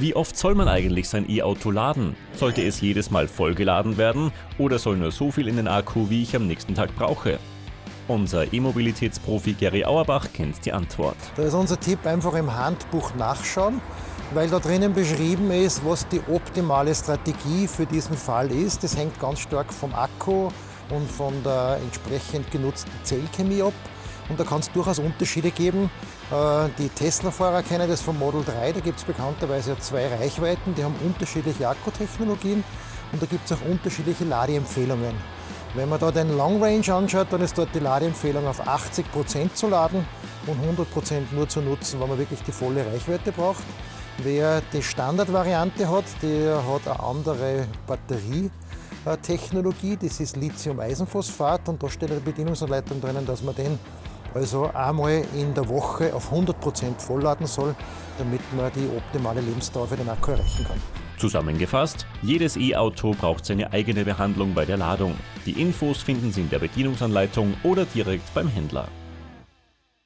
Wie oft soll man eigentlich sein E-Auto laden? Sollte es jedes Mal vollgeladen werden oder soll nur so viel in den Akku, wie ich am nächsten Tag brauche? Unser E-Mobilitätsprofi Gary Auerbach kennt die Antwort. Da ist unser Tipp einfach im Handbuch nachschauen, weil da drinnen beschrieben ist, was die optimale Strategie für diesen Fall ist. Das hängt ganz stark vom Akku und von der entsprechend genutzten Zellchemie ab. Und da kann es durchaus Unterschiede geben. Äh, die Tesla-Fahrer kennen das vom Model 3, da gibt es bekannterweise zwei Reichweiten, die haben unterschiedliche Akkutechnologien und da gibt es auch unterschiedliche Ladeempfehlungen. Wenn man da den Long Range anschaut, dann ist dort die Ladeempfehlung auf 80% zu laden und 100% nur zu nutzen, wenn man wirklich die volle Reichweite braucht. Wer die Standardvariante hat, der hat eine andere Batterietechnologie, das ist Lithium-Eisenphosphat und da steht eine Bedienungsanleitung drinnen, dass man den also einmal in der Woche auf 100% vollladen soll, damit man die optimale Lebensdauer für den Akku erreichen kann. Zusammengefasst, jedes E-Auto braucht seine eigene Behandlung bei der Ladung. Die Infos finden Sie in der Bedienungsanleitung oder direkt beim Händler.